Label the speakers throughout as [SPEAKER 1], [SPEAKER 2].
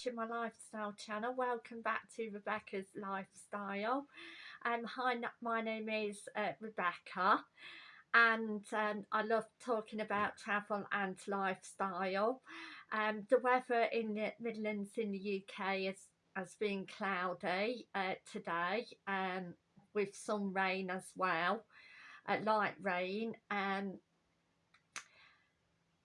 [SPEAKER 1] watching my lifestyle channel. Welcome back to rebecca's lifestyle. Um hi my name is uh, rebecca and um, i love talking about travel and lifestyle. Um the weather in the midlands in the uk is has been cloudy uh, today um with some rain as well uh, light rain and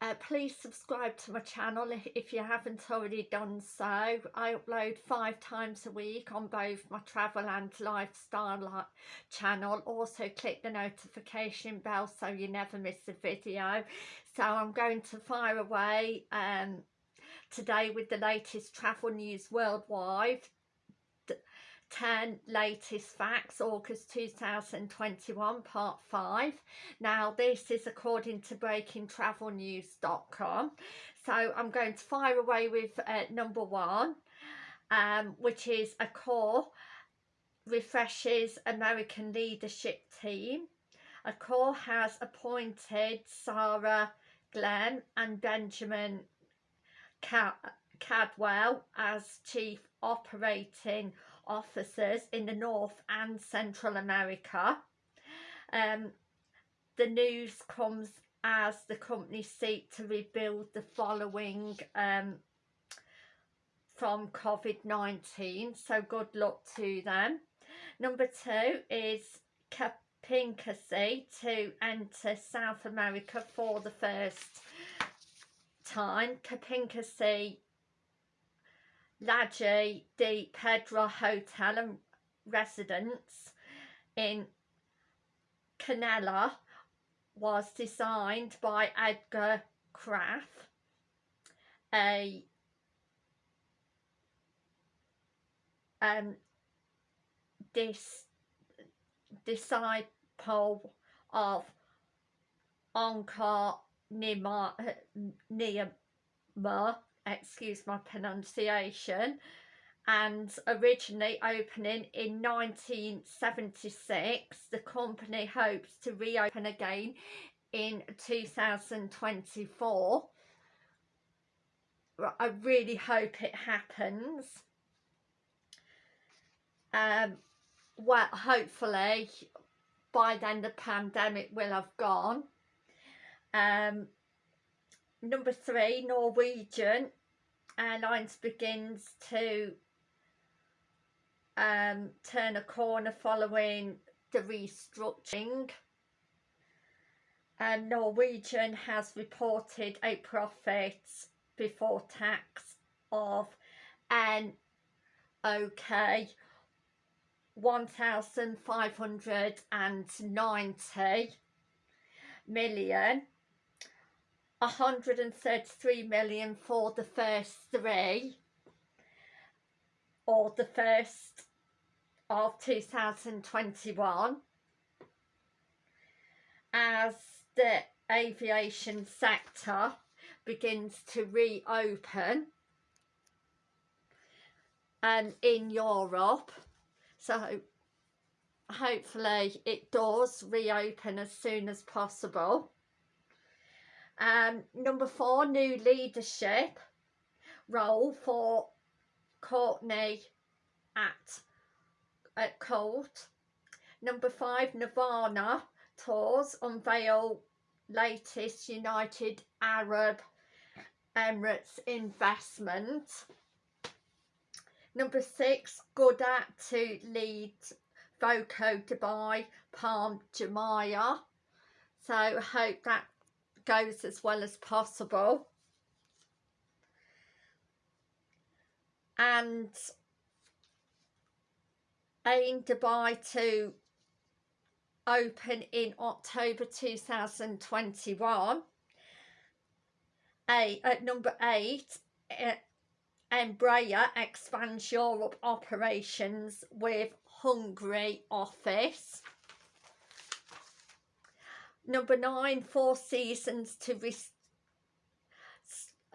[SPEAKER 1] uh, please subscribe to my channel if you haven't already done so. I upload five times a week on both my travel and lifestyle channel. Also click the notification bell so you never miss a video. So I'm going to fire away um, today with the latest travel news worldwide 10 latest facts August 2021 part 5 now this is according to breakingtravelnews.com so I'm going to fire away with uh, number one um, which is Accor refreshes American leadership team. Accor has appointed Sarah Glenn and Benjamin Cadwell as chief operating officers in the North and Central America. Um, the news comes as the company seek to rebuild the following um, from COVID-19 so good luck to them. Number two is Kempinski to enter South America for the first time. Kempinski Laje de Pedra Hotel and Residence in Canela was designed by Edgar Kraft, a um, dis disciple of Onkar Nima, Nima excuse my pronunciation and originally opening in 1976 the company hopes to reopen again in 2024 I really hope it happens. Um well hopefully by then the pandemic will have gone. Um number three Norwegian Airlines begins to um, turn a corner following the restructuring. And Norwegian has reported a profit before tax of an okay 1,590 million 133 million for the first three. Or the first of 2021 as the aviation sector begins to reopen and um, in Europe so hopefully it does reopen as soon as possible um, number four, new leadership role for Courtney at, at Colt. Number five, Nirvana tours unveil latest United Arab Emirates investment. Number six, good at to lead Voco Dubai Palm Jumeirah. So hope that goes as well as possible. And aim Dubai to open in October 2021 a, at number eight Embraer expands Europe operations with Hungary office Number nine, Four Seasons to res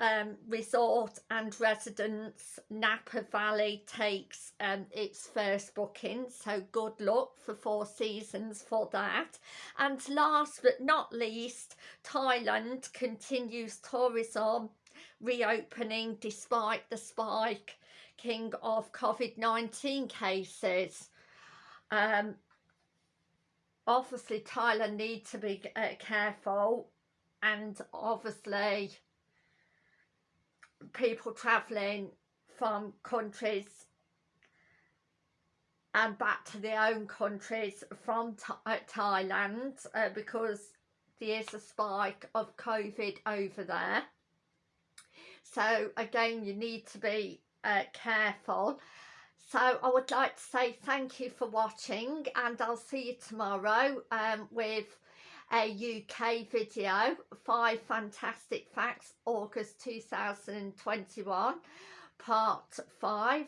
[SPEAKER 1] um, Resort and Residence Napa Valley takes um, its first booking. So good luck for Four Seasons for that. And last but not least, Thailand continues tourism reopening despite the spike king of COVID-19 cases. Um, obviously Thailand need to be uh, careful and obviously people travelling from countries and back to their own countries from uh, Thailand uh, because there is a spike of COVID over there. So again, you need to be uh, careful. So I would like to say thank you for watching and I'll see you tomorrow um, with a UK video, Five Fantastic Facts, August 2021, part 5.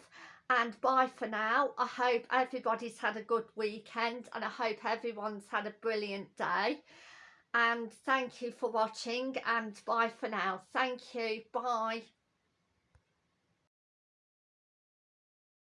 [SPEAKER 1] And bye for now. I hope everybody's had a good weekend and I hope everyone's had a brilliant day. And thank you for watching and bye for now. Thank you. Bye.